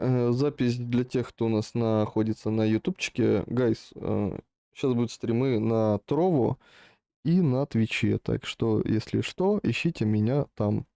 Э, запись для тех, кто у нас находится на ютубчике. Guys, э, сейчас будут стримы на Trovo и на Твиче. Так что, если что, ищите меня там.